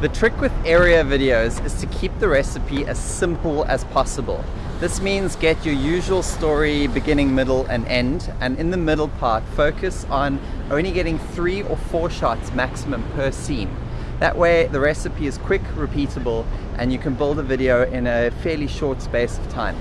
The trick with area videos is to keep the recipe as simple as possible. This means get your usual story beginning, middle and end and in the middle part focus on only getting three or four shots maximum per scene. That way the recipe is quick, repeatable and you can build a video in a fairly short space of time.